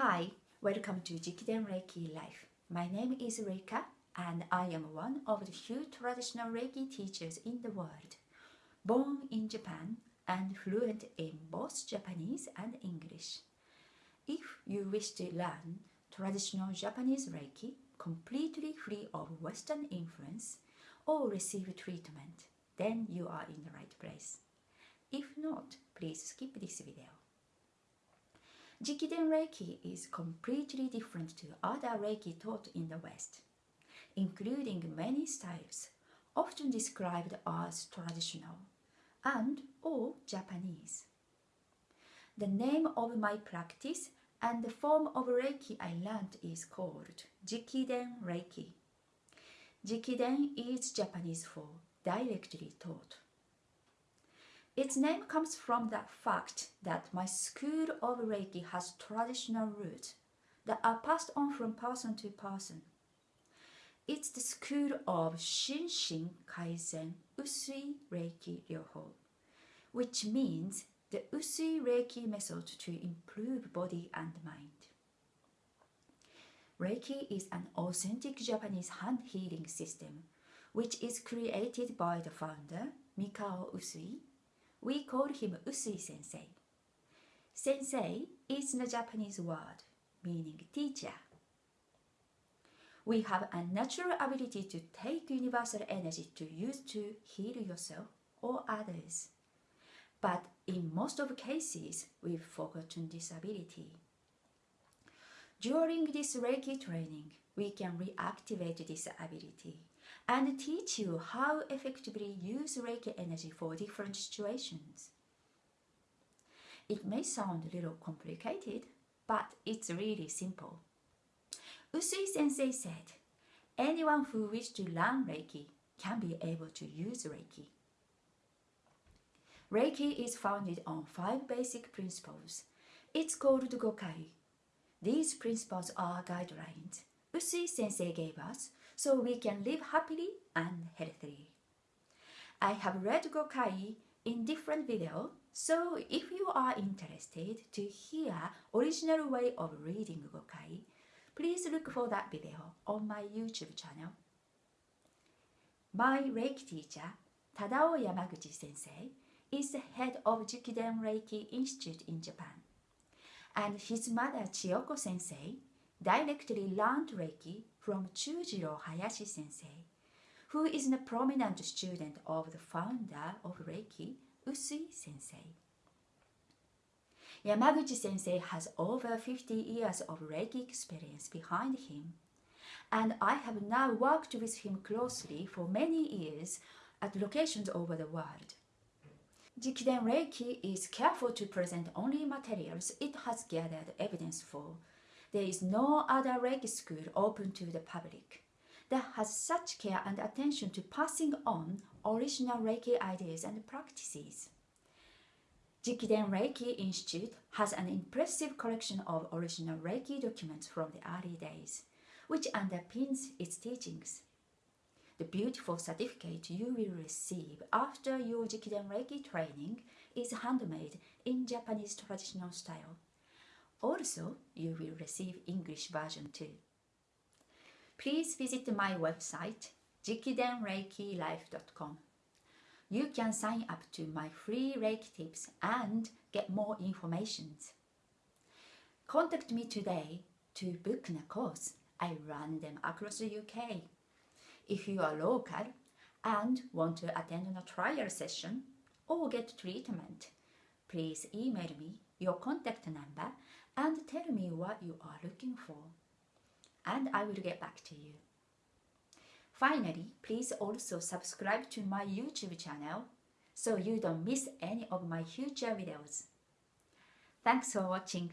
Hi, welcome to Jikiden Reiki Life. My name is Reika and I am one of the few traditional Reiki teachers in the world. Born in Japan and fluent in both Japanese and English. If you wish to learn traditional Japanese Reiki completely free of Western influence or receive treatment, then you are in the right place. If not, please skip this video. Jikiden Reiki is completely different to other Reiki taught in the West, including many styles, often described as traditional and or Japanese. The name of my practice and the form of Reiki I learned is called Jikiden Reiki. Jikiden is Japanese for directly taught. Its name comes from the fact that my school of Reiki has traditional roots that are passed on from person to person. It's the school of Shinshin Kaizen Usui Reiki Ryoho, which means the Usui Reiki method to improve body and mind. Reiki is an authentic Japanese hand healing system which is created by the founder Mikao Usui we call him Usui sensei. Sensei is the Japanese word meaning teacher. We have a natural ability to take universal energy to use to heal yourself or others. But in most of cases, we've forgotten this ability. During this Reiki training, we can reactivate this ability and teach you how effectively use Reiki energy for different situations. It may sound a little complicated, but it's really simple. Usui sensei said, anyone who wishes to learn Reiki can be able to use Reiki. Reiki is founded on five basic principles. It's called Gokai. These principles are guidelines Usui sensei gave us so we can live happily and healthily. I have read Gokai in different videos, so if you are interested to hear original way of reading Gokai, please look for that video on my YouTube channel. My Reiki teacher, Tadao Yamaguchi sensei, is the head of Jikiden Reiki Institute in Japan. And his mother Chiyoko sensei directly learned Reiki from Chujiro Hayashi sensei, who is a prominent student of the founder of Reiki, Usui sensei. Yamaguchi sensei has over 50 years of Reiki experience behind him, and I have now worked with him closely for many years at locations over the world. Jikiden Reiki is careful to present only materials it has gathered evidence for there is no other Reiki school open to the public that has such care and attention to passing on original Reiki ideas and practices. Jikiden Reiki Institute has an impressive collection of original Reiki documents from the early days, which underpins its teachings. The beautiful certificate you will receive after your Jikiden Reiki training is handmade in Japanese traditional style also, you will receive English version too. Please visit my website jikidenreikilife.com. You can sign up to my free Reiki tips and get more information. Contact me today to book a course. I run them across the UK. If you are local and want to attend a trial session or get treatment, please email me your contact number and tell me what you are looking for and I will get back to you. Finally, please also subscribe to my YouTube channel so you don't miss any of my future videos. Thanks for watching.